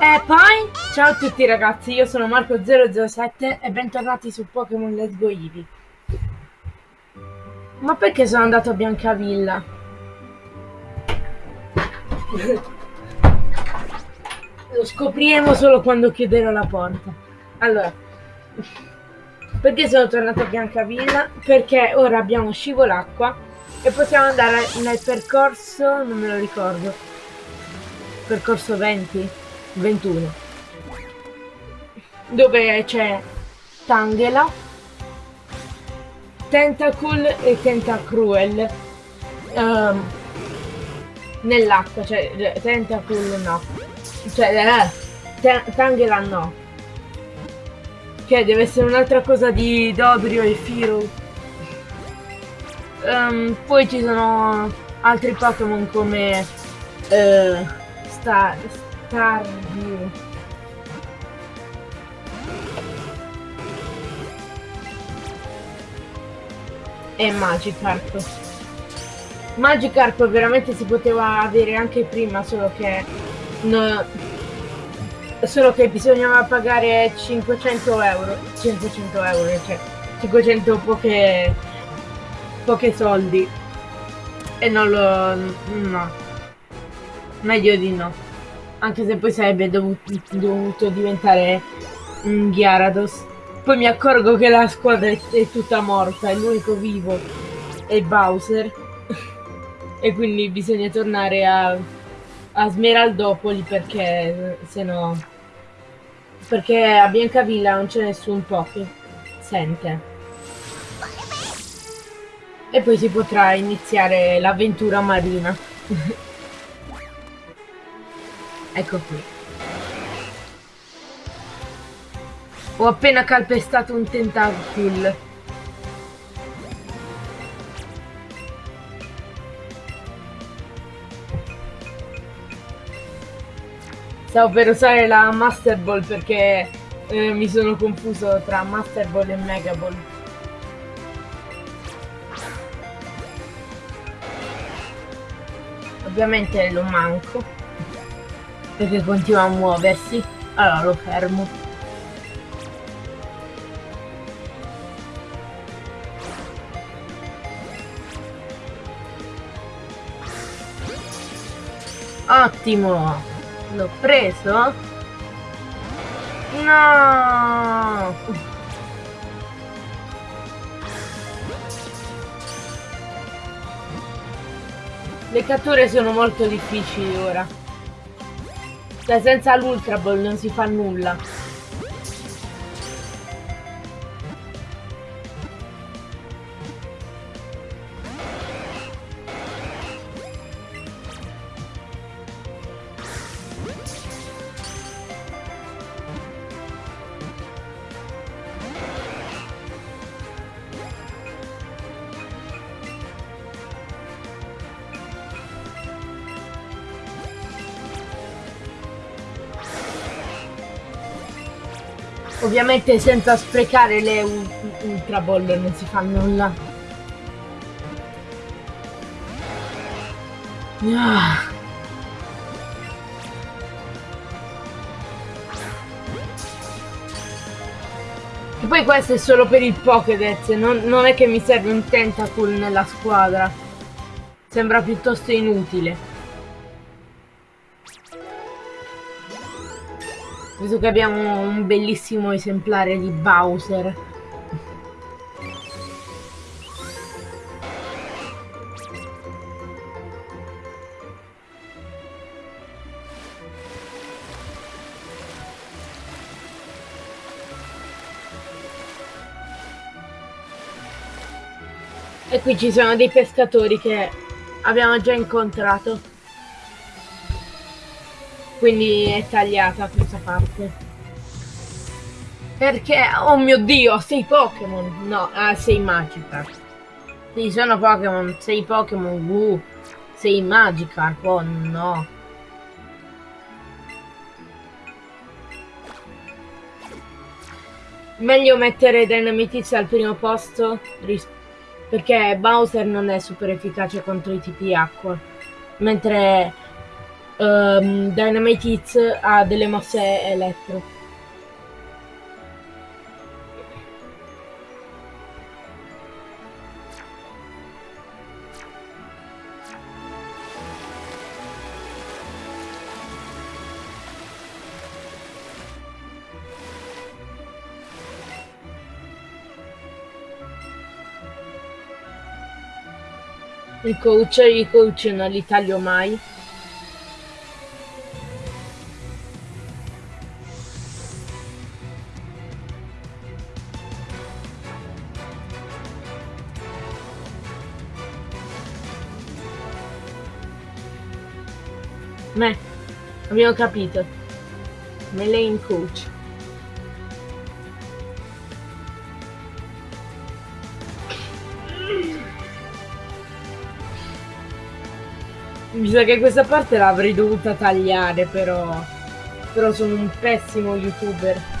E poi, ciao a tutti ragazzi, io sono Marco007 e bentornati su Pokémon Let's Go Eevee. Ma perché sono andato a Biancavilla? Lo scopriremo solo quando chiuderò la porta. Allora, perché sono tornato a Biancavilla? Perché ora abbiamo scivolacqua e possiamo andare nel percorso, non me lo ricordo, percorso 20, 21, dove c'è Tangela, Tentacool e Tentacruel. Um, nell'acqua, cioè Tentacool no, cioè eh, Tangela no, che deve essere un'altra cosa di Dodrio e Firo. Um, poi ci sono altri Pokémon come uh, Star Starview. E Magikarp. Magikarp veramente si poteva avere anche prima, solo che no, solo che bisognava pagare 500 euro 500 euro cioè 500 poche pochi soldi e non lo no meglio di no anche se poi sarebbe dovuto, dovuto diventare un Gyarados. Poi mi accorgo che la squadra è, è tutta morta e l'unico vivo è Bowser. E quindi bisogna tornare a a Smeraldopoli perché se no perché a Biancavilla non c'è nessun po' che sente. E poi si potrà iniziare l'avventura marina ecco qui. Ho appena calpestato un tentacool Stavo per usare la Master Ball perché eh, mi sono confuso tra Master Ball e Mega Ball. Ovviamente lo manco perché continua a muoversi. Allora lo fermo. Ottimo! L'ho preso? No! Le catture sono molto difficili ora. Cioè senza l'Ultra Ball non si fa nulla. Ovviamente senza sprecare le ultra ball non si fa nulla. Ah. E poi questo è solo per il Pokédex, non, non è che mi serve un Tentacool nella squadra. Sembra piuttosto inutile. Visto che abbiamo un bellissimo esemplare di Bowser. E qui ci sono dei pescatori che abbiamo già incontrato. Quindi è tagliata questa parte. Perché? Oh mio dio, sei Pokémon! No, ah, sei Magikarp. Sì, sono Pokémon, sei Pokémon, uh, sei Magikarp, oh no. Meglio mettere Dynamitis al primo posto, perché Bowser non è super efficace contro i tipi acqua. Mentre um, Dynamite Hits ha delle mosse elettro. Il coach, i coach non li taglio mai. Me, abbiamo capito. Melee coach. Mi sa che questa parte l'avrei dovuta tagliare però. Però sono un pessimo youtuber.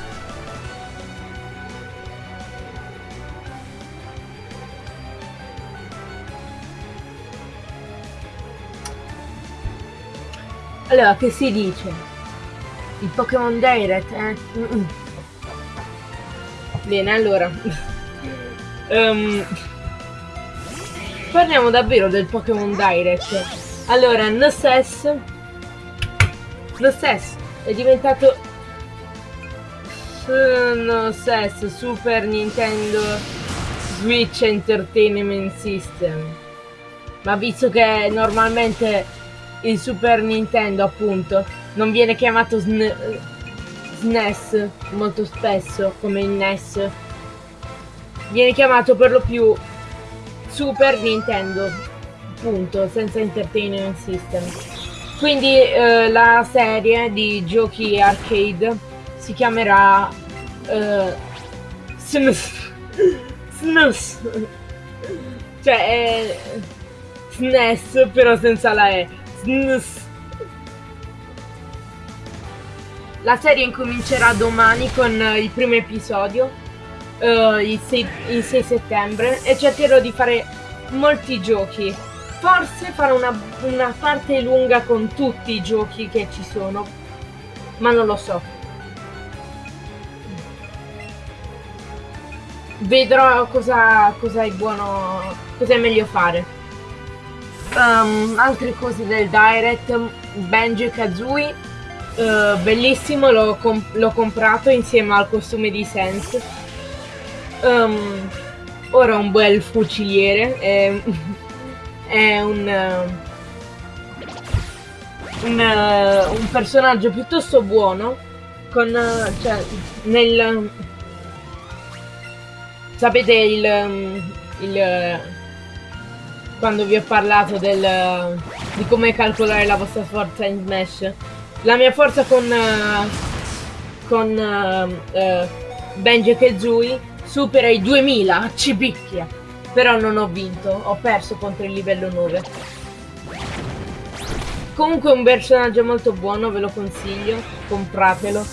Allora, che si dice? Il Pokémon Direct, eh? Mm -mm. Bene, allora. um, parliamo davvero del Pokémon Direct. Allora, Noses Noses è diventato Noses Super Nintendo Switch Entertainment System ma visto che normalmente il Super Nintendo appunto non viene chiamato SN SNES molto spesso come il NES viene chiamato per lo più Super Nintendo punto, senza entertainment system. Quindi eh, la serie di giochi arcade si chiamerà eh, SNES. SNES. Cioè è SNES però senza la E. La serie incomincerà domani con il primo episodio, uh, il, 6, il 6 settembre, e cercherò di fare molti giochi Forse farò una, una parte lunga con tutti i giochi che ci sono, ma non lo so. Vedrò cosa, cosa è buono, cosa è meglio fare. Um, altre cose del Direct, Benji Kazooie, uh, bellissimo, l'ho, comp comprato insieme al costume di Sense. Um, ora un bel fuciliere. Eh, è un, uh, un, uh, un personaggio piuttosto buono con cioè nel sapete il, il quando vi ho parlato del di come calcolare la vostra forza in Smash la mia forza con con Benji e Kazooie supera i 2000 ci picchia però non ho vinto, ho perso contro il livello 9. Comunque è un personaggio molto buono, ve lo consiglio, compratelo.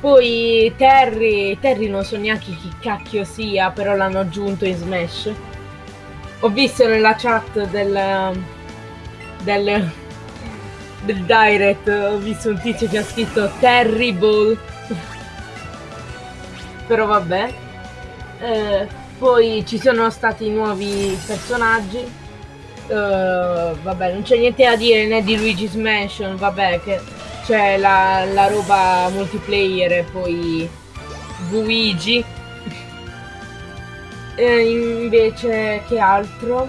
Poi Terry, Terry non so neanche chi cacchio sia, però l'hanno aggiunto in Smash. Ho visto nella chat del, del, del direct, ho visto un tizio che ha scritto Terrible. però vabbè. Eh, poi ci sono stati nuovi personaggi. Uh, vabbè, non c'è niente da dire né di Luigi's Mansion, vabbè, che c'è la, la roba multiplayer e poi Luigi. E invece, che altro?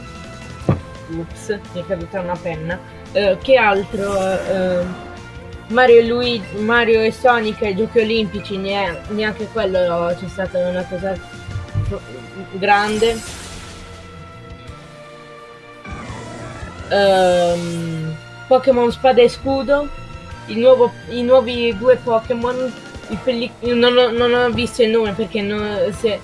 Ups, mi è caduta una penna. Uh, che altro? Uh, Mario e, Luigi, Mario e Sonic ai giochi olimpici, neanche quello c'è stata una cosa grande. Um, Pokémon Spada e Scudo. Nuovo, I nuovi due Pokémon. Non, non, ho visto il nome perché non, si,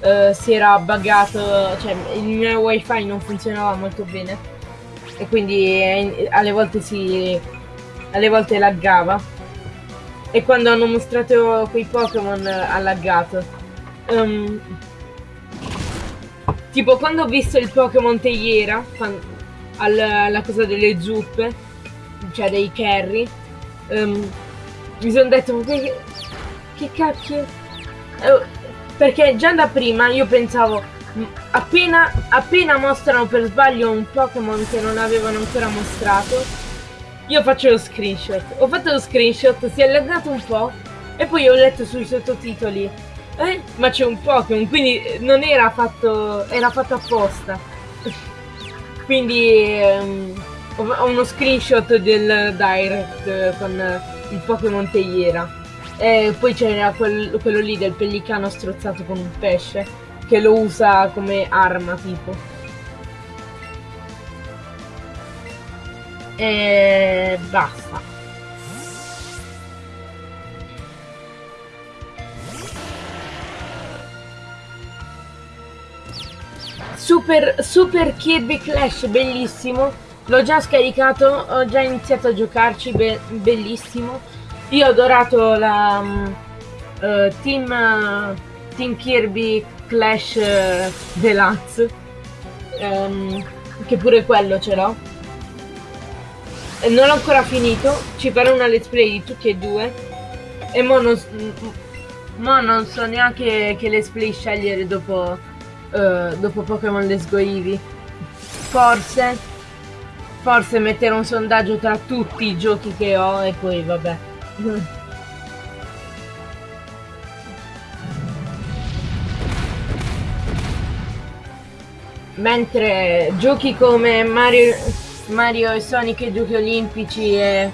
uh, si era buggato. Cioè il mio wifi non funzionava molto bene. E quindi eh, alle volte si. alle volte laggava. E quando hanno mostrato quei Pokémon ha laggato. Um, Tipo quando ho visto il Pokémon Teiera, quando, alla, cosa delle zuppe, cioè dei carry, um, mi sono detto, che, che cacchio? Eh, perché già da prima io pensavo, appena, appena mostrano per sbaglio un Pokémon che non avevano ancora mostrato, io faccio lo screenshot. Ho fatto lo screenshot, si è allargato un po' e poi ho letto sui sottotitoli. Eh? Ma c'è un Pokémon, quindi non era fatto. era fatto apposta. quindi um, ho uno screenshot del direct con il Pokémon Tegliera. E poi c'era quel, quello lì del pellicano strozzato con un pesce che lo usa come arma tipo. E basta. Super, Super Kirby Clash, bellissimo. L'ho già scaricato, ho già iniziato a giocarci, be bellissimo. Io ho adorato la uh, Team, uh, Team Kirby Clash uh, Deluxe, um, che pure quello ce l'ho. Non l'ho ancora finito, ci farò una let's play di tutti e due. E mo non, mo non so neanche che let's play scegliere dopo, dopo Pokémon Let's Go Eevee. Forse, forse mettere un sondaggio tra tutti i giochi che ho e poi vabbè. Mentre giochi come Mario, Mario e Sonic e giochi olimpici e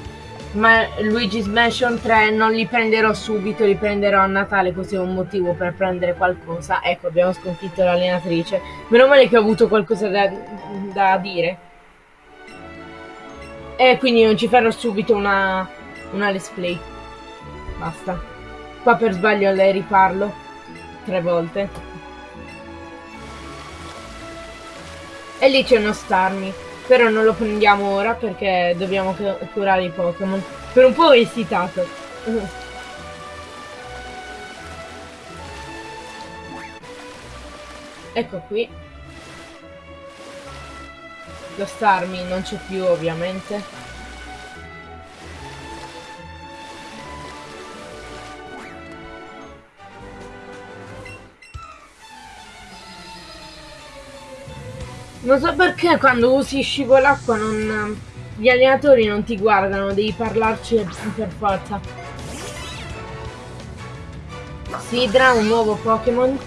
Ma Luigi's Mansion 3 non li prenderò subito, li prenderò a Natale così ho un motivo per prendere qualcosa. Ecco, abbiamo sconfitto l'allenatrice. Meno male che ho avuto qualcosa da, da dire. E quindi non ci farò subito una, una let's play. Basta. Qua per sbaglio le riparlo. Tre volte. E lì c'è uno Starmie. Però non lo prendiamo ora perché dobbiamo curare i Pokémon. Per un po' ho esitato. ecco qui. Lo Starmie non c'è più ovviamente. Non so perché quando usi scivolacqua non... Gli allenatori non ti guardano, devi parlarci per forza. Sidra, un nuovo Pokémon.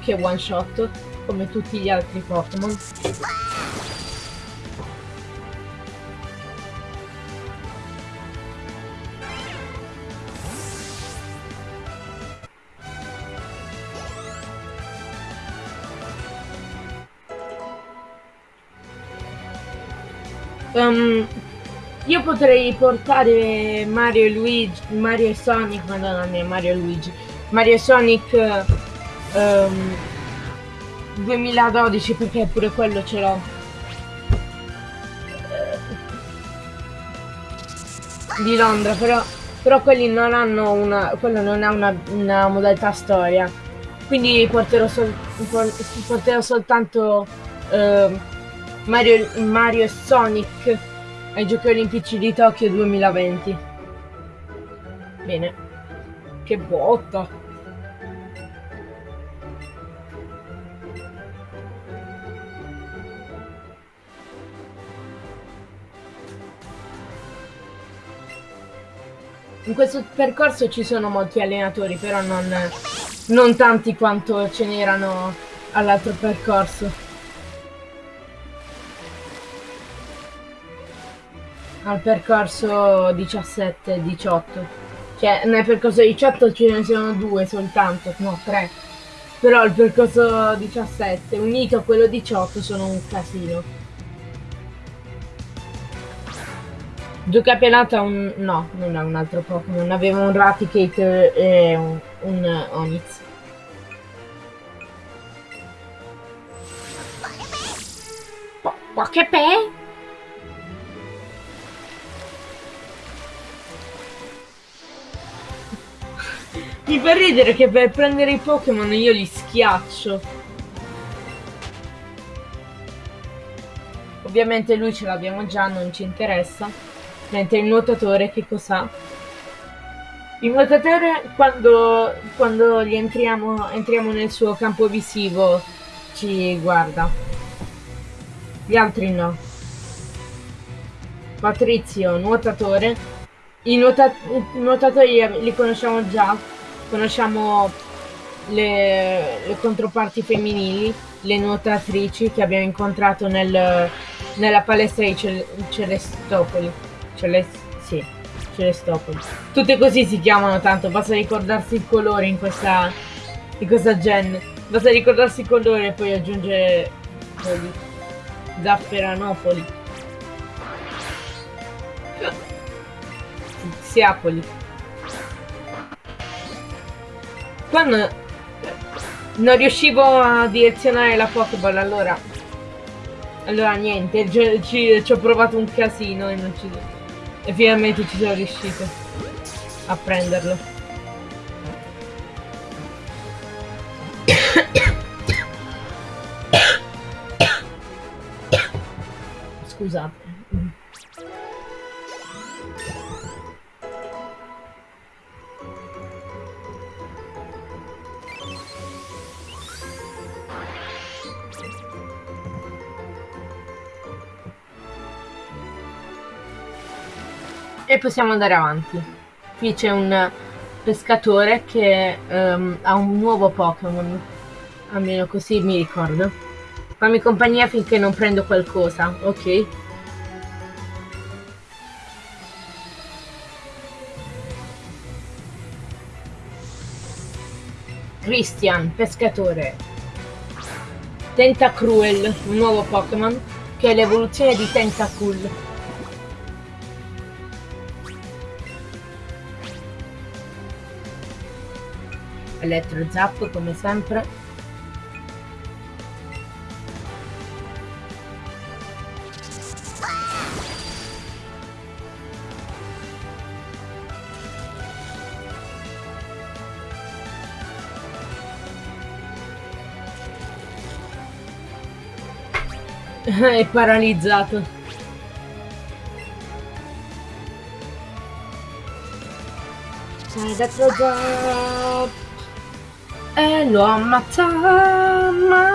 Che one shot, come tutti gli altri Pokémon. Um, io potrei portare Mario e Luigi, Mario e Sonic, madonna mia, Mario e Luigi, Mario e Sonic um, 2012 perché pure quello ce l'ho. Di Londra, però, però quelli non hanno una, quello non ha una, una modalità storia. Quindi porterò, sol, porterò soltanto... Uh, Mario, Mario e Sonic ai Giochi Olimpici di Tokyo 2020. Bene. Che botta. In questo percorso ci sono molti allenatori, però non, non tanti quanto ce n'erano all'altro percorso. Al percorso 17-18. Cioè, nel percorso 18 ce ne sono due soltanto, no, tre. Però il percorso 17 unito a quello 18 sono un casino. Duca Pelata un... no, non è un altro Pokémon, aveva un Raticate e un, un Onix. Poképe? Mi fa ridere che per prendere i Pokémon io li schifo ghiaccio. Ovviamente lui ce l'abbiamo già, non ci interessa. Mentre il nuotatore che cos'ha? Il nuotatore quando, quando entriamo, entriamo nel suo campo visivo ci guarda. Gli altri no. Patrizio, nuotatore. I, nuota nuotatori li conosciamo già. Conosciamo le, le controparti femminili, le nuotatrici che abbiamo incontrato nel, nella palestra di Cel Celestopoli. Celest sì, Celestopoli. Tutte così si chiamano tanto, basta ricordarsi il colore in questa, in questa gen. Basta ricordarsi il colore e poi aggiungere Poli. Zafferanopoli. Siapoli. Quando non riuscivo a direzionare la Pokéball allora allora niente ci, ci, ci, ho provato un casino e non ci e finalmente ci sono riuscito a prenderlo. Scusate possiamo andare avanti. Qui c'è un pescatore che um, ha un nuovo Pokémon. Almeno così mi ricordo. Fammi compagnia finché non prendo qualcosa, ok? Christian, pescatore. Tentacruel, un nuovo Pokémon, che è l'evoluzione di Tentacool. Elettro Zap come sempre. È paralizzato. Elettro Zap e lo ammazza male.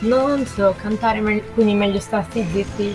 Non so cantare, me quindi meglio starsi zitti.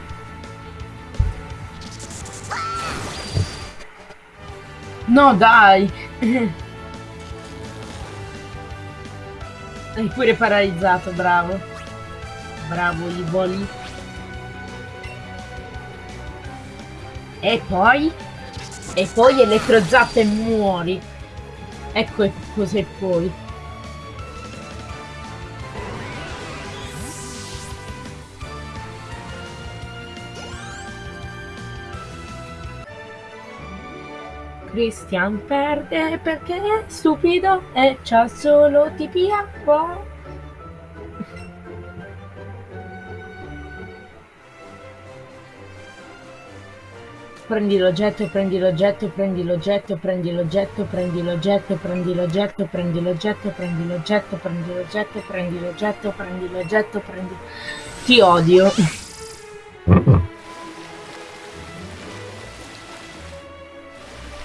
No, dai! Hai pure paralizzato, bravo. Bravo, gli voli. E poi? E poi elettrozappa e muori. Ecco cos'è poi. Christian perde perché è stupido e c'ha solo tipi acqua. Prendi l'oggetto, prendi l'oggetto, prendi l'oggetto, prendi l'oggetto, prendi l'oggetto, prendi l'oggetto, prendi l'oggetto, prendi l'oggetto, prendi l'oggetto, prendi l'oggetto, prendi l'oggetto, prendi... Ti odio.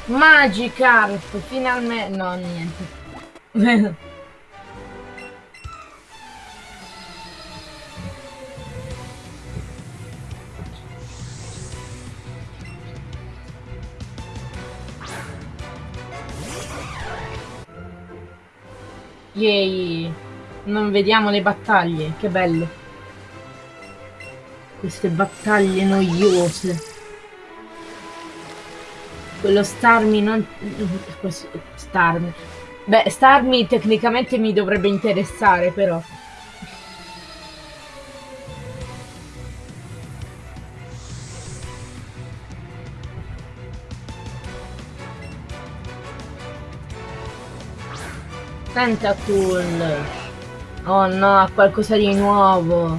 Magikarp, finalmente... No, niente. Yay! Non vediamo le battaglie, che bello! Queste battaglie noiose. Quello Starmi non... Questo... Starmi. Beh, Starmi tecnicamente mi dovrebbe interessare, però. Tentacool. Oh no, qualcosa di nuovo.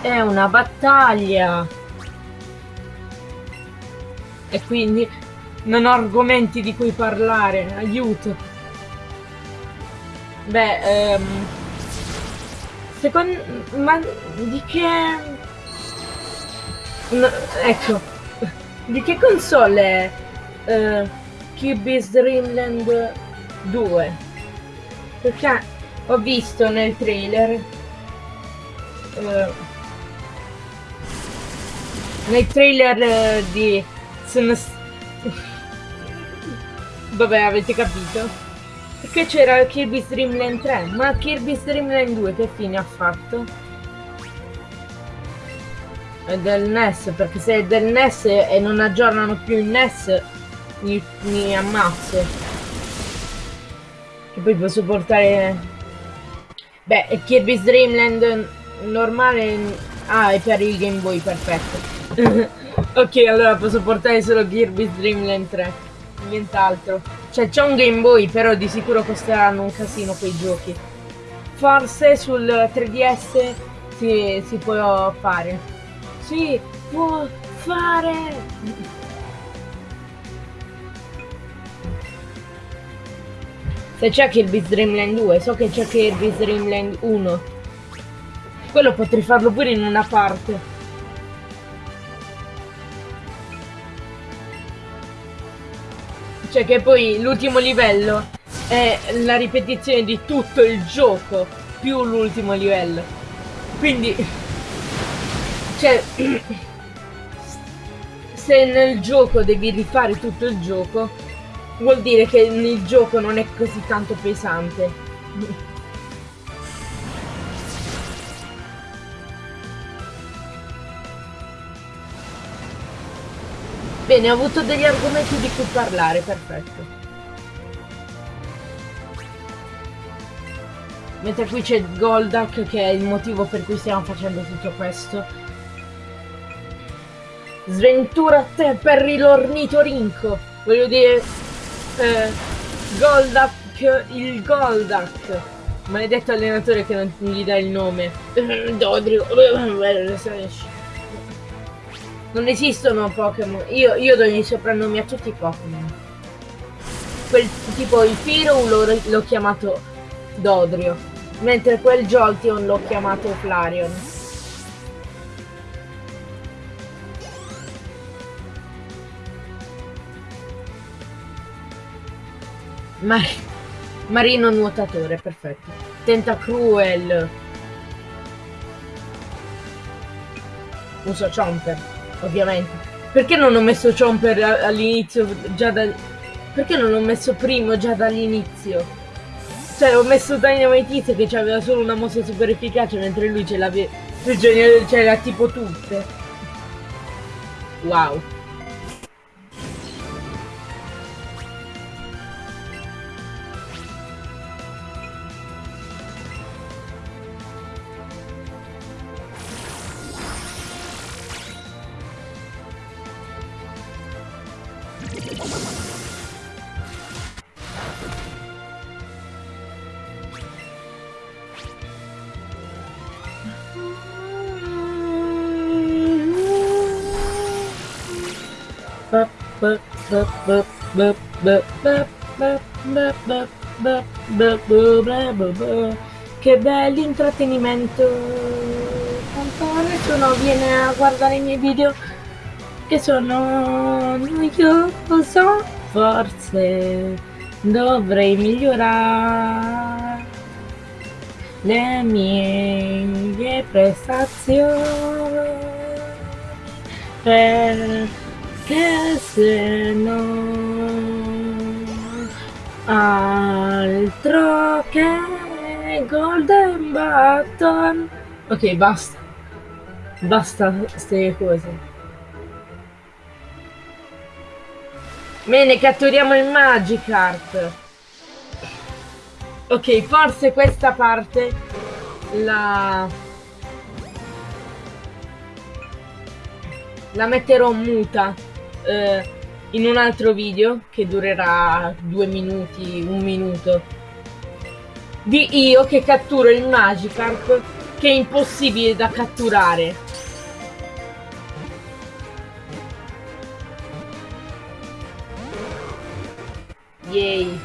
È una battaglia. E quindi non ho argomenti di cui parlare. Aiuto. Beh, ehm... Secondo... Ma di che... No, ecco. Di che console è uh, Kirby's Dream Land 2? Perché ho visto nel trailer uh, nel trailer uh, di sono vabbè avete capito perché c'era Kirby's Dream Land 3 ma Kirby's Dream Land 2 che fine ha fatto? è del NES perché se è del NES e non aggiornano più il NES mi, mi ammazzo che poi posso portare... Beh, Kirby's Dream Land normale... Ah, è per il Game Boy, perfetto. ok, allora posso portare solo Kirby's Dream Land 3. Nient'altro. Cioè, c'è un Game Boy, però di sicuro costeranno un casino quei giochi. Forse sul 3DS si, si può fare. Si può fare! Se c'è Kirby's Dream Land 2, so che c'è Kirby's Dream Land 1. Quello potrei farlo pure in una parte. Cioè che poi l'ultimo livello è la ripetizione di tutto il gioco più l'ultimo livello. Quindi... Cioè... Se nel gioco devi rifare tutto il gioco, vuol dire che il gioco non è così tanto pesante. Bene, ho avuto degli argomenti di cui parlare, perfetto. Mentre qui c'è Goldak che è il motivo per cui stiamo facendo tutto questo. Sventura a te per il ornitorinco! Voglio dire, eh, Goldak, il Goldak. Maledetto allenatore che non gli dà il nome. Dodrio. Non esistono Pokémon. Io, io do i soprannomi a tutti i Pokémon. Quel tipo il Firo l'ho chiamato Dodrio. Mentre quel Jolteon l'ho chiamato Flareon. Mar marino nuotatore, perfetto. Tentacruel. Uso Chomper, ovviamente. Perché non ho messo Chomper all'inizio già dal... Perché non ho messo primo già dall'inizio? Cioè, ho messo Dynamite che aveva solo una mossa super efficace, mentre lui ce l'aveva... Cioè, c'era tipo tutte. Wow. Che bell'intrattenimento Quanto nessuno viene a guardare i miei video Che sono noioso. Forse dovrei migliorare Le mie prestazioni Per che se no Altro che Golden Button. Ok, basta. Basta queste cose. Bene, catturiamo il Magikarp. Ok, forse questa parte la... La metterò muta eh, in un altro video che durerà due minuti, un minuto. Di io che catturo il Magikarp che è impossibile da catturare. Yay.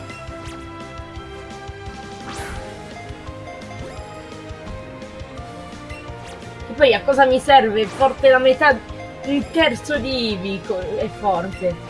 E poi a cosa mi serve? Forte la metà, un terzo di Ivi è forte.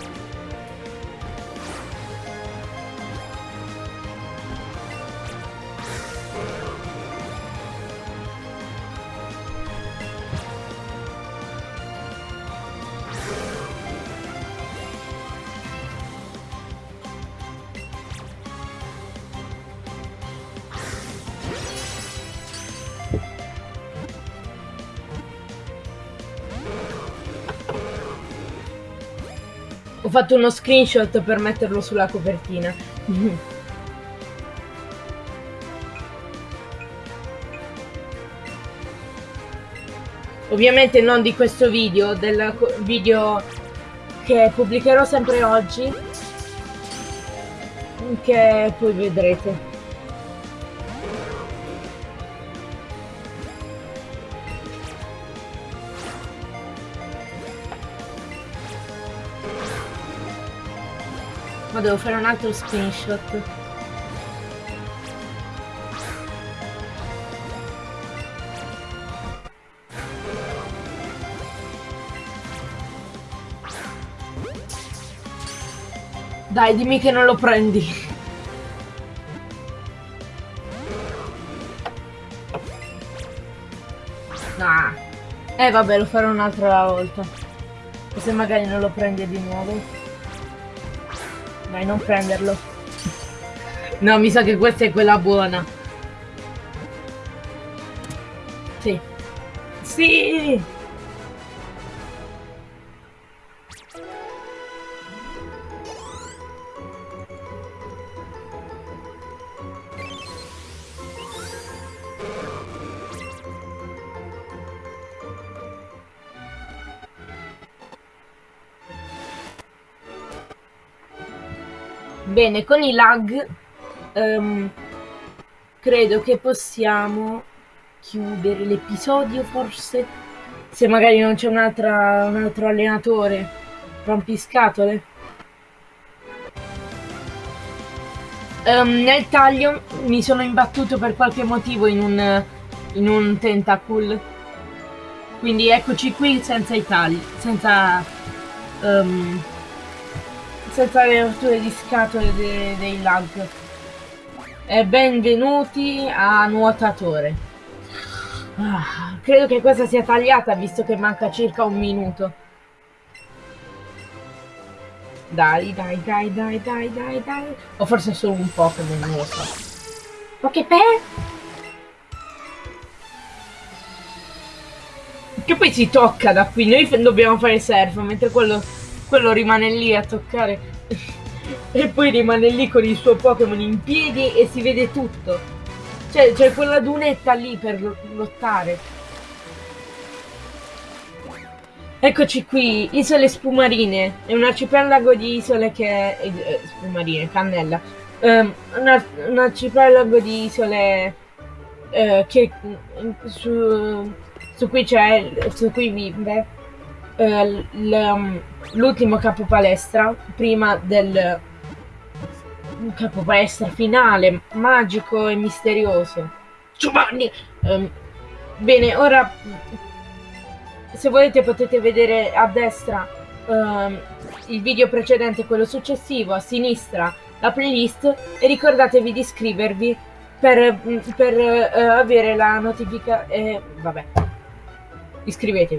Ho fatto uno screenshot per metterlo sulla copertina. Ovviamente non di questo video, del video che pubblicherò sempre oggi, che poi vedrete. Ma devo fare un altro screenshot. Dai, dimmi che non lo prendi. Ah. Eh vabbè, lo farò un'altra volta. E se magari non lo prendi di nuovo. Dai, non prenderlo. No, mi sa che questa è quella buona. Sì. Sì! Bene, con i lag um, credo che possiamo chiudere l'episodio forse? Se magari non c'è un, un altro allenatore rompiscatole um, nel taglio mi sono imbattuto per qualche motivo in un, in un tentacle quindi eccoci qui senza i tagli senza um, senza le rotture di scatole de dei lag. E benvenuti a nuotatore. Ah, credo che questa sia tagliata visto che manca circa un minuto. Dai, dai, dai, dai, dai, dai, dai. O forse solo un Pokémon, non lo so. Poképe? Che poi si tocca da qui. Noi dobbiamo fare surf, mentre quello quello rimane lì a toccare e poi rimane lì con il suo Pokémon in piedi e si vede tutto. Cioè, quella dunetta lì per lottare. Eccoci qui, isole spumarine. È un arcipelago di isole che... Eh, spumarine, cannella. Um, un, un, arcipelago di isole eh, che su, su cui c'è... su cui vive eh, l'ultimo capo palestra prima del capo palestra finale magico e misterioso. Giovanni! Um, bene ora se volete potete vedere a destra um, il video precedente quello successivo a sinistra la playlist e ricordatevi di iscrivervi per, per uh, avere la notifica e vabbè iscrivetevi